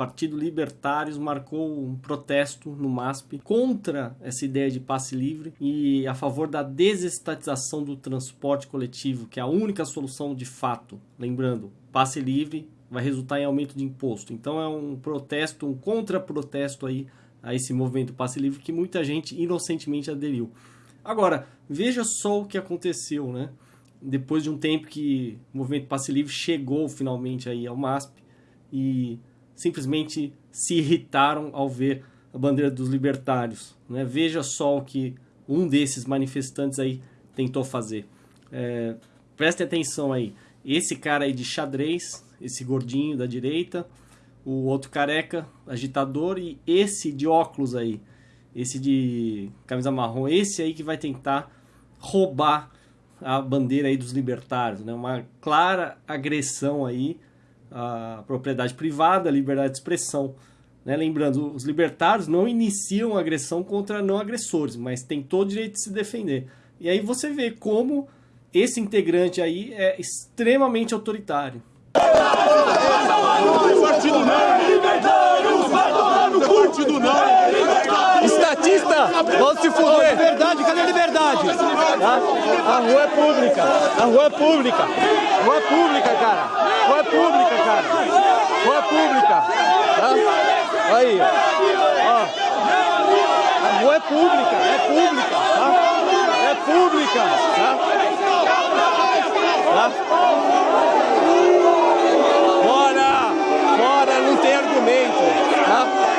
Partido Libertários marcou um protesto no MASP contra essa ideia de passe livre e a favor da desestatização do transporte coletivo, que é a única solução de fato. Lembrando, passe livre vai resultar em aumento de imposto. Então é um protesto, um contra-protesto aí a esse movimento passe livre que muita gente inocentemente aderiu. Agora, veja só o que aconteceu, né? Depois de um tempo que o movimento passe livre chegou finalmente aí ao MASP e simplesmente se irritaram ao ver a bandeira dos libertários. Né? Veja só o que um desses manifestantes aí tentou fazer. É, preste atenção aí. Esse cara aí de xadrez, esse gordinho da direita, o outro careca, agitador, e esse de óculos aí, esse de camisa marrom, esse aí que vai tentar roubar a bandeira aí dos libertários, né? Uma clara agressão aí a propriedade privada, a liberdade de expressão. Né? Lembrando, os libertários não iniciam agressão contra não agressores, mas tem todo o direito de se defender. E aí você vê como esse integrante aí é extremamente autoritário. Partido não! Partido não! Vamos se fuder! Liberdade, cadê a liberdade? Tá? A rua é pública! A rua é pública! Rua é pública, cara! Rua é pública, cara! Rua é pública! Tá? Aí, ó! A rua é pública! É pública! Tá? É pública! Tá? Tá? Fora! Fora! Não tem argumento! Tá?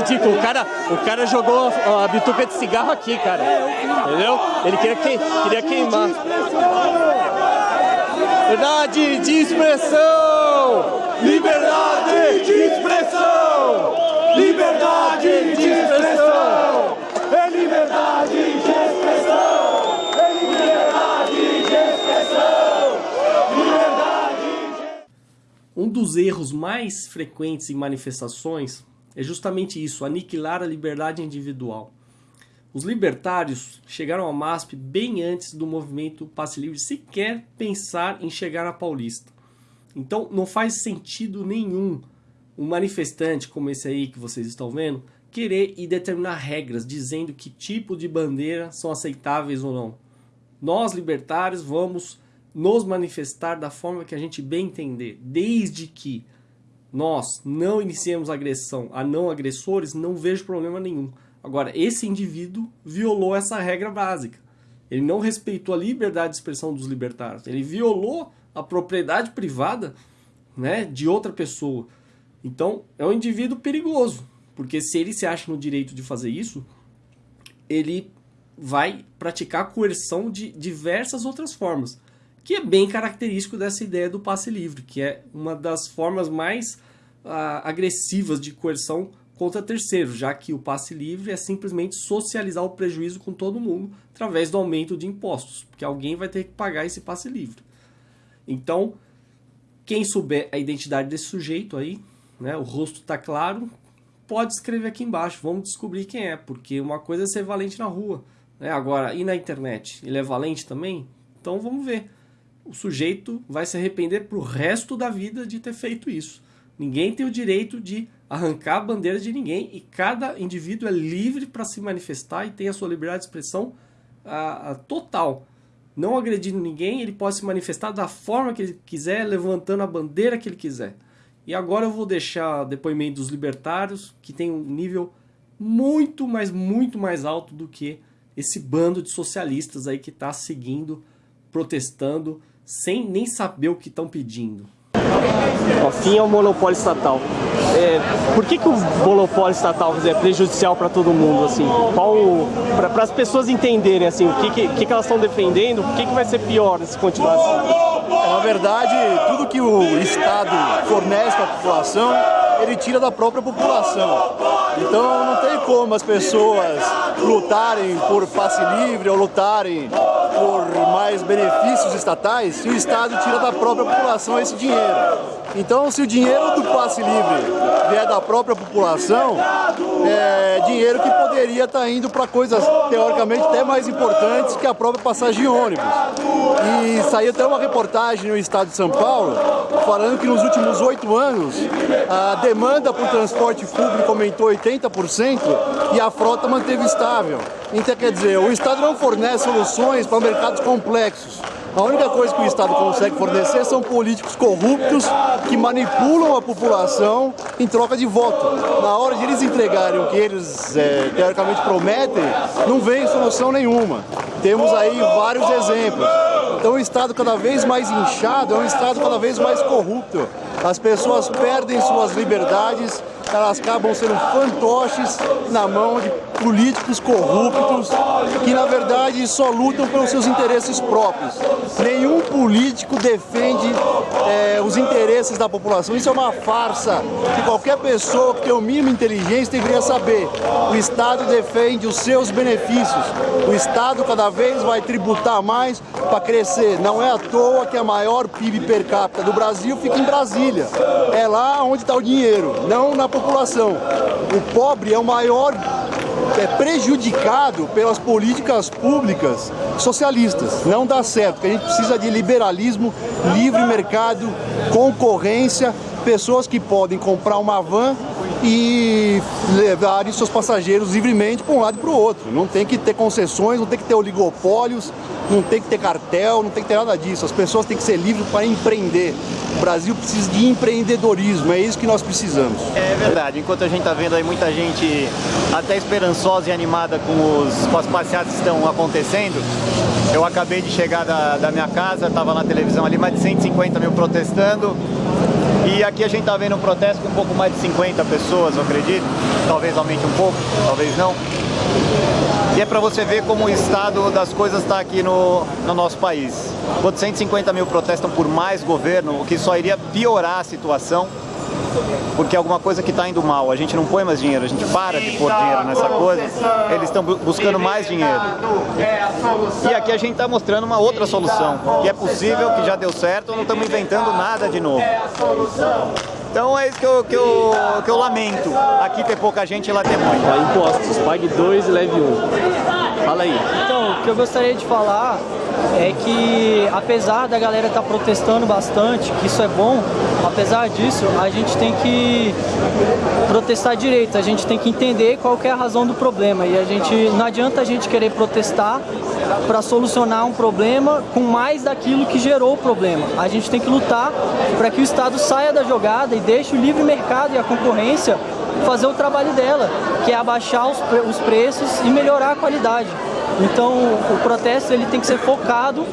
ridículo. O cara, jogou a, a bituca de cigarro aqui, cara. Entendeu? Ele queria, que, queria queimar. Liberdade de expressão! Liberdade de expressão! Liberdade de expressão! É liberdade de expressão! É liberdade de expressão! Liberdade Um dos erros mais frequentes em manifestações é justamente isso, aniquilar a liberdade individual. Os libertários chegaram ao MASP bem antes do movimento Passe Livre sequer pensar em chegar à Paulista. Então não faz sentido nenhum um manifestante como esse aí que vocês estão vendo querer e determinar regras dizendo que tipo de bandeira são aceitáveis ou não. Nós libertários vamos nos manifestar da forma que a gente bem entender, desde que nós não iniciemos agressão a não agressores, não vejo problema nenhum. Agora, esse indivíduo violou essa regra básica. Ele não respeitou a liberdade de expressão dos libertários. Ele violou a propriedade privada né, de outra pessoa. Então, é um indivíduo perigoso. Porque se ele se acha no direito de fazer isso, ele vai praticar coerção de diversas outras formas que é bem característico dessa ideia do passe livre, que é uma das formas mais ah, agressivas de coerção contra terceiros, já que o passe livre é simplesmente socializar o prejuízo com todo mundo através do aumento de impostos, porque alguém vai ter que pagar esse passe livre. Então, quem souber a identidade desse sujeito aí, né, o rosto está claro, pode escrever aqui embaixo, vamos descobrir quem é, porque uma coisa é ser valente na rua, né? agora, e na internet? Ele é valente também? Então vamos ver o sujeito vai se arrepender para o resto da vida de ter feito isso. Ninguém tem o direito de arrancar a bandeira de ninguém e cada indivíduo é livre para se manifestar e tem a sua liberdade de expressão a, a, total. Não agredindo ninguém, ele pode se manifestar da forma que ele quiser, levantando a bandeira que ele quiser. E agora eu vou deixar depoimento dos libertários, que tem um nível muito, mas muito mais alto do que esse bando de socialistas aí que está seguindo, protestando sem nem saber o que estão pedindo. O fim é o monopólio estatal. É, por que, que o monopólio estatal é prejudicial para todo mundo? Assim? Para as pessoas entenderem assim, o que, que, que elas estão defendendo, o que, que vai ser pior se continuar assim? É, na verdade, tudo que o Estado fornece para a população, ele tira da própria população. Então não tem como as pessoas lutarem por passe livre ou lutarem por mais benefícios estatais se o Estado tira da própria população esse dinheiro. Então, se o dinheiro do passe livre vier da própria população, é dinheiro que poderia estar indo para coisas teoricamente até mais importantes que a própria passagem de ônibus. E saiu até uma reportagem no estado de São Paulo falando que nos últimos oito anos a demanda por transporte público aumentou 80% e a frota manteve estável. Então, quer dizer, o Estado não fornece soluções para mercados complexos. A única coisa que o Estado consegue fornecer são políticos corruptos que manipulam a população em troca de voto. Na hora de eles entregarem o que eles é, teoricamente prometem, não vem solução nenhuma. Temos aí vários exemplos. Então o Estado cada vez mais inchado é um Estado cada vez mais corrupto. As pessoas perdem suas liberdades elas acabam sendo fantoches na mão de políticos corruptos que na verdade só lutam pelos seus interesses próprios. Nenhum político defende é, os interesses da população. Isso é uma farsa que qualquer pessoa que tem o mínimo inteligência deveria saber. O Estado defende os seus benefícios. O Estado cada vez vai tributar mais para crescer. Não é à toa que a maior PIB per capita do Brasil fica em Brasília. É lá onde está o dinheiro, não na população população. O pobre é o maior é prejudicado pelas políticas públicas socialistas. Não dá certo, porque a gente precisa de liberalismo, livre mercado, concorrência, pessoas que podem comprar uma van e levarem seus passageiros livremente para um lado e para o outro. Não tem que ter concessões, não tem que ter oligopólios, não tem que ter cartel, não tem que ter nada disso. As pessoas têm que ser livres para empreender. O Brasil precisa de empreendedorismo, é isso que nós precisamos. É verdade, enquanto a gente está vendo aí muita gente até esperançosa e animada com, os, com as passeatas que estão acontecendo, eu acabei de chegar da, da minha casa, estava na televisão ali, mais de 150 mil protestando, e aqui a gente está vendo um protesto com um pouco mais de 50 pessoas, eu acredito. Talvez aumente um pouco, talvez não. E é para você ver como o estado das coisas está aqui no, no nosso país. Quando 150 mil protestam por mais governo, o que só iria piorar a situação, porque é alguma coisa que está indo mal. A gente não põe mais dinheiro, a gente para de pôr dinheiro nessa coisa. Eles estão buscando mais dinheiro. E aqui a gente está mostrando uma outra solução, que é possível, que já deu certo, não estamos inventando nada de novo. Então é isso que eu, que eu, que eu lamento. Aqui ter pouca gente e lá ter muito. Ó, impostos, pague dois e leve um. Fala aí. Então, o que eu gostaria de falar é que apesar da galera estar tá protestando bastante, que isso é bom, apesar disso, a gente tem que protestar direito, a gente tem que entender qual que é a razão do problema e a gente não adianta a gente querer protestar para solucionar um problema com mais daquilo que gerou o problema. A gente tem que lutar para que o Estado saia da jogada e deixe o livre mercado e a concorrência fazer o trabalho dela, que é abaixar os, pre os preços e melhorar a qualidade. Então o protesto ele tem que ser focado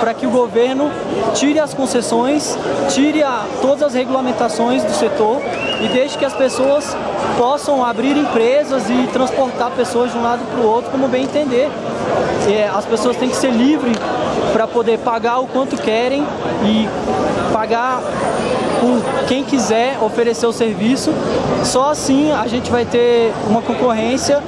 para que o governo tire as concessões, tire a, todas as regulamentações do setor e deixe que as pessoas possam abrir empresas e transportar pessoas de um lado para o outro como bem entender. É, as pessoas têm que ser livres para poder pagar o quanto querem e pagar por quem quiser oferecer o serviço. Só assim a gente vai ter uma concorrência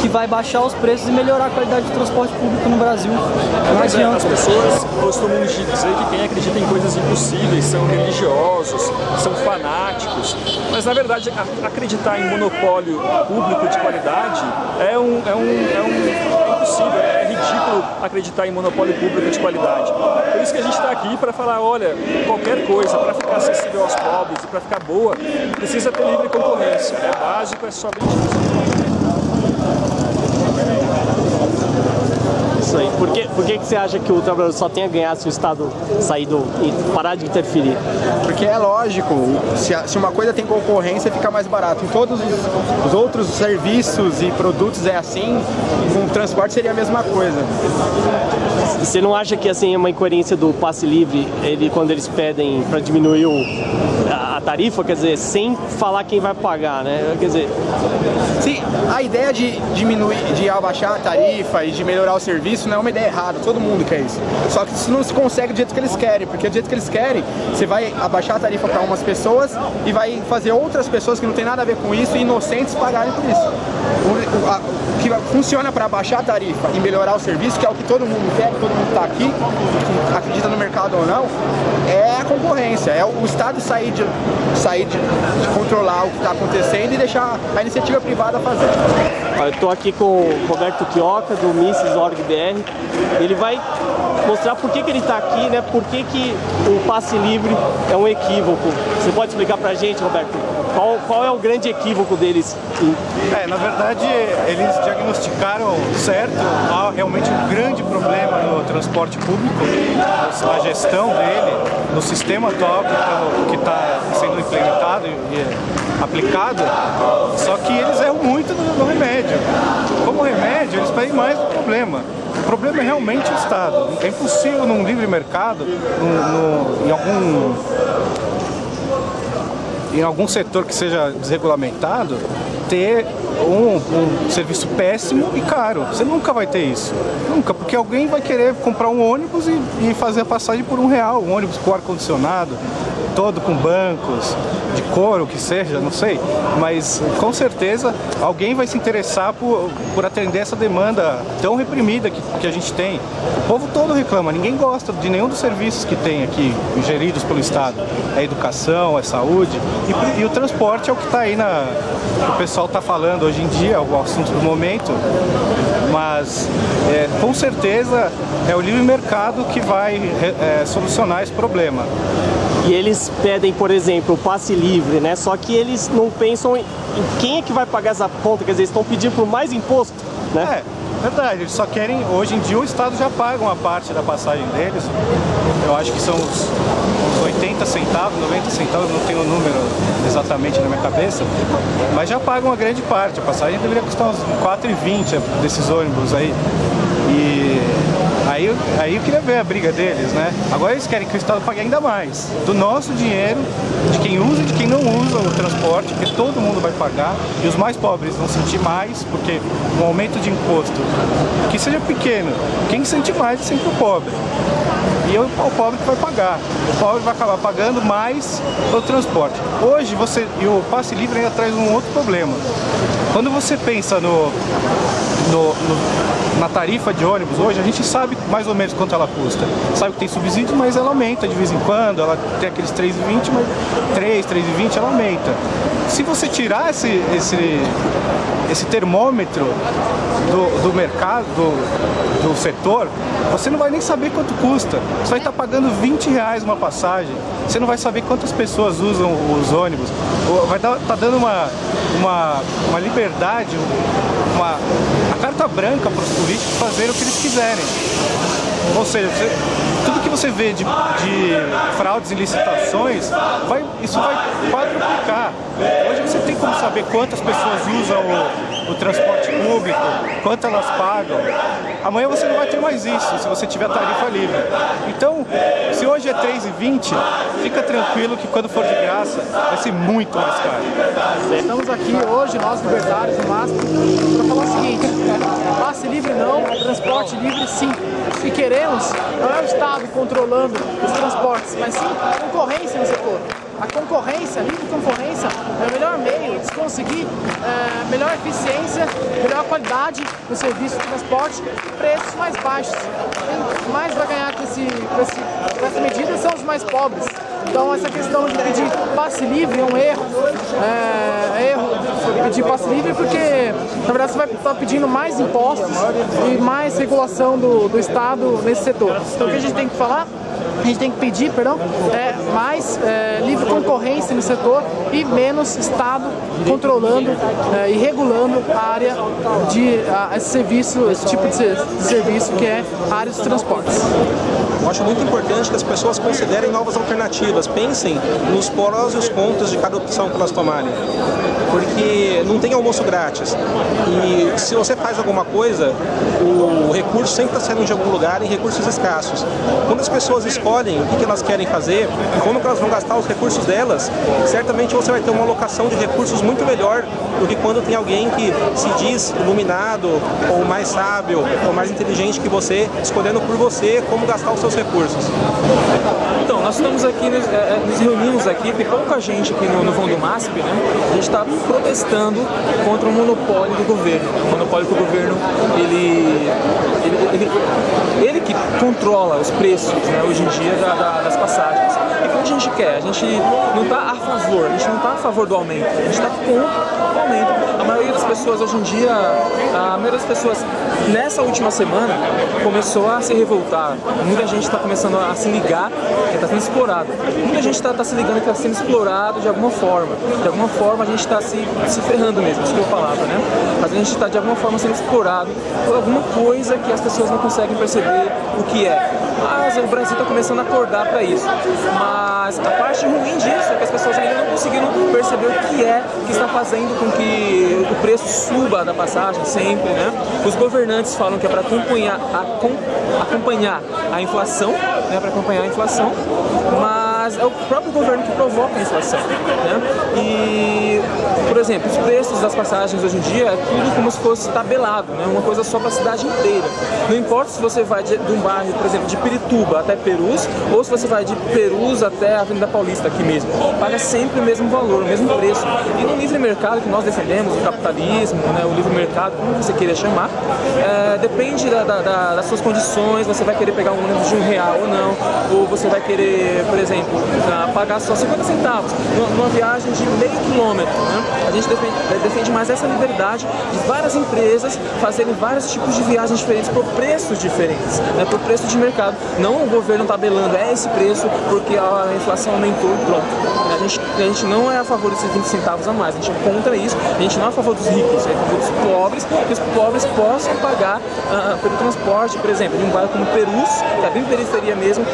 que vai baixar os preços e melhorar a qualidade do transporte público no Brasil. Não adianta. As pessoas costumam dizer que quem acredita em coisas impossíveis são religiosos, são fanáticos, mas na verdade acreditar em monopólio público de qualidade é um, é um, é um é impossível, é ridículo acreditar em monopólio público de qualidade. Por isso que a gente está aqui para falar, olha, qualquer coisa, para ficar acessível aos pobres e para ficar boa, precisa ter livre concorrência. É básico, é somente isso. Isso aí. Por que, por que, que você acha que o trabalhador só tem a ganhar se o Estado sair do, e parar de interferir? Porque é lógico, se, se uma coisa tem concorrência, fica mais barato. Em todos os, os outros serviços e produtos é assim, com o transporte seria a mesma coisa. Você não acha que assim é uma incoerência do passe livre, ele, quando eles pedem para diminuir o, a, tarifa, quer dizer, sem falar quem vai pagar, né? Quer dizer... Sim, a ideia de diminuir, de abaixar a tarifa e de melhorar o serviço não é uma ideia errada, todo mundo quer isso. Só que isso não se consegue do jeito que eles querem, porque do jeito que eles querem, você vai abaixar a tarifa para umas pessoas e vai fazer outras pessoas que não tem nada a ver com isso, inocentes, pagarem por isso. O, a, o que funciona para abaixar a tarifa e melhorar o serviço, que é o que todo mundo quer, que todo mundo está aqui, acredita no mercado ou não, é a concorrência, é o Estado sair de, sair de, de controlar o que está acontecendo e deixar a iniciativa privada fazer. Eu estou aqui com o Roberto Quioca, do Misses.org.br. Ele vai mostrar por que, que ele está aqui, né? Por que, que o passe livre é um equívoco. Você pode explicar para a gente, Roberto, qual, qual é o grande equívoco deles? É, na verdade, eles diagnosticaram certo, há realmente um grande problema no transporte público, na gestão dele, no sistema atual que está sendo implementado e aplicado, só que eles erram muito no, no remédio. Como remédio, eles pedem mais do problema. O problema é realmente o Estado. É impossível num livre mercado, no, no, em algum em algum setor que seja desregulamentado, ter um, um, serviço péssimo e caro. Você nunca vai ter isso. Nunca, porque alguém vai querer comprar um ônibus e, e fazer a passagem por um real, um ônibus com ar-condicionado, todo com bancos, de couro, que seja, não sei. Mas com certeza alguém vai se interessar por, por atender essa demanda tão reprimida que, que a gente tem. O povo todo reclama, ninguém gosta de nenhum dos serviços que tem aqui, geridos pelo Estado. É educação, é saúde e, e o transporte é o que está aí na... o pessoal está falando hoje em dia, é o assunto do momento. Mas é, com certeza é o livre mercado que vai é, solucionar esse problema e eles pedem, por exemplo, passe livre, né? Só que eles não pensam em quem é que vai pagar essa conta, quer dizer, estão pedindo por mais imposto, né? É, verdade, eles só querem, hoje em dia o Estado já paga uma parte da passagem deles, eu acho que são uns, 80 centavos, 90 centavos, não tenho o número exatamente na minha cabeça, mas já pagam uma grande parte, a passagem deveria custar uns 4,20 desses ônibus aí, e Aí, eu queria ver a briga deles, né? Agora eles querem que o Estado pague ainda mais. Do nosso dinheiro, de quem usa e de quem não usa o transporte, porque todo mundo vai pagar. E os mais pobres vão sentir mais, porque um aumento de imposto, que seja pequeno, quem sente mais é sempre o pobre. E é o pobre que vai pagar. O pobre vai acabar pagando mais pelo transporte. Hoje, você e o passe livre ainda traz um outro problema. Quando você pensa no, no, no, na tarifa de ônibus hoje, a gente sabe mais ou menos quanto ela custa. Sabe que tem subsídio, mas ela aumenta de vez em quando, ela tem aqueles 3,20, mas 3, 3,20 ela aumenta. Se você tirar esse, esse, esse termômetro do, do mercado, do, do setor, você não vai nem saber quanto custa. Você vai estar pagando 20 reais uma passagem, você não vai saber quantas pessoas usam os ônibus. Vai estar tá dando uma, uma, uma liberdade, uma, carta branca para os políticos fazerem o que eles quiserem. Ou seja, você, tudo que você vê de, de fraudes e licitações, vai, isso vai quadruplicar. Hoje você tem como saber quantas pessoas usam o, o transporte público, quanto elas pagam. Amanhã você não vai ter mais isso, se você tiver tarifa livre. Então, se hoje é 3,20, fica tranquilo que quando for de graça, vai ser muito mais caro. Estamos aqui hoje, nós libertários do MASP, para falar o seguinte, passe livre não, transporte livre sim. E queremos, não é o Estado controlando os transportes, mas sim concorrência no setor. A concorrência, a livre concorrência, é o melhor meio conseguir é, melhor eficiência, melhor qualidade no serviço de transporte, preços mais baixos. Quem mais vai ganhar com, esse, com, esse, com essa medida são os mais pobres. Então essa questão de pedir passe livre é um erro. É, é erro pedir passe livre porque, na verdade, você vai estar pedindo mais impostos e mais regulação do, do Estado nesse setor. Então o que a gente tem que falar? A gente tem que pedir, perdão, é, mais é, livre concorrência no setor e menos Estado controlando é, e regulando a área de a, esse serviço, esse tipo de, de, serviço que é a área dos transportes. Eu acho muito importante que as pessoas considerem novas alternativas, pensem nos prós e os contras de cada opção que elas tomarem. Porque não tem almoço grátis. E se você faz alguma coisa, o recurso sempre está saindo de algum lugar em recursos escassos. Quando as pessoas escolhem o que, elas querem fazer como elas vão gastar os recursos delas, certamente você vai ter uma alocação de recursos muito melhor do que quando tem alguém que se diz iluminado, ou mais sábio, ou mais inteligente que você, escolhendo por você como gastar os seus recursos. Então, nós estamos aqui, nos, é, nos reunimos aqui, tem pouca gente aqui no, vão do MASP, né? A gente está protestando contra o monopólio do governo. O monopólio que o governo, ele, ele, ele, ele que controla os preços, né, hoje em dia, da, da, das passagens. E o que a gente quer? A gente não está a favor, a gente não está a favor do aumento, a gente está contra o aumento. A maioria das pessoas hoje em dia, a maioria das pessoas nessa última semana começou a se revoltar. Muita gente está começando a se ligar que está sendo explorado. Muita gente está tá se ligando que está sendo explorado de alguma forma. De alguma forma a gente está se, se ferrando mesmo, que eu falava, né? Mas a gente está de alguma forma sendo explorado por alguma coisa que as pessoas não conseguem perceber o que é. Mas o Brasil está começando a acordar para isso. Mas a parte ruim disso é que as pessoas ainda não conseguiram perceber o que é que está fazendo com que o preço suba da passagem sempre, né? Os governantes falam que é para acompanhar, acompanhar a inflação, né? Para acompanhar a inflação, mas é o próprio governo que provoca a inflação, né? E, por exemplo, os preços das passagens hoje em dia é tudo como se fosse tabelado, né? Uma coisa só para a cidade inteira. Não importa se você vai de, de um bairro, por exemplo, de Pirituba até Perus, ou se você vai de Perus até a Avenida Paulista aqui mesmo. Paga sempre o mesmo valor, o mesmo preço. E no livre mercado que nós defendemos, o capitalismo, né, o livre mercado, como você queira chamar, é, depende da, da, da, das suas condições, você vai querer pegar um ônibus de um real ou não, ou você vai querer, por exemplo, pagar só 50 centavos numa viagem de meio quilômetro. Né? A gente defende, defende mais essa liberdade de várias empresas fazerem vários tipos de viagens diferentes por preços diferentes, né? por preço de mercado. Não o governo tabelando, é esse preço porque a inflação aumentou e pronto. A gente, a gente não é a favor desses 20 centavos a mais, a gente é contra isso, a gente não é a favor dos ricos, é a favor dos pobres, que os pobres possam pagar uh, pelo transporte, por exemplo, de um bairro como Perus, que é bem periferia mesmo,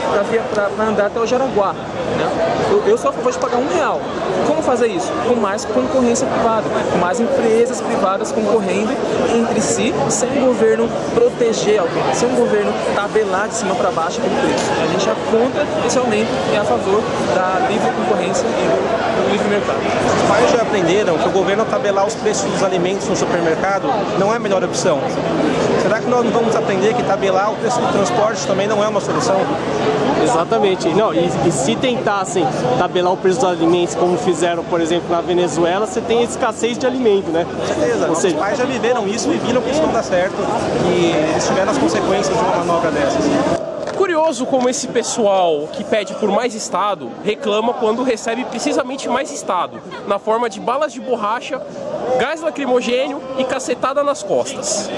para andar até o Jaraguá. Né? Eu, eu sou a favor de pagar um real. Como fazer isso? Com mais concorrência privada, com mais empresas privadas concorrendo entre si, sem o governo proteger alguém, sem o governo tabelar de cima para baixo aquele preço. A gente é contra esse aumento e é a favor da livre concorrência e do livre mercado. Os pais já aprenderam que o governo tabelar os preços dos alimentos no supermercado não é a melhor opção. Será que nós não vamos aprender que tabelar o preço do transporte também não é uma solução? Exatamente. Não, e, e se tentassem tabelar o preço dos alimentos como fizeram, por exemplo, na Venezuela, você tem escassez de alimento, né? Com certeza. Ou seja, Os pais já viveram isso e viram que isso não dá certo e eles tiveram as consequências de uma manobra dessas curioso como esse pessoal que pede por mais Estado reclama quando recebe precisamente mais Estado, na forma de balas de borracha, gás lacrimogênio e cacetada nas costas.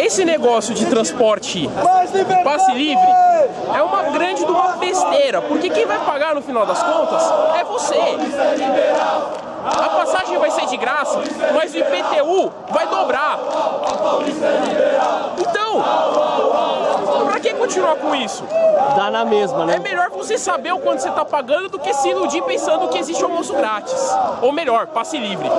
Esse negócio de transporte passe livre é uma grande de uma besteira, porque quem vai pagar no final das contas é você. A passagem vai ser de graça, mas o IPTU vai dobrar. Então, pra que continuar com isso? Dá na mesma, né? É melhor você saber o quanto você tá pagando do que se iludir pensando que existe almoço grátis. Ou melhor, passe livre.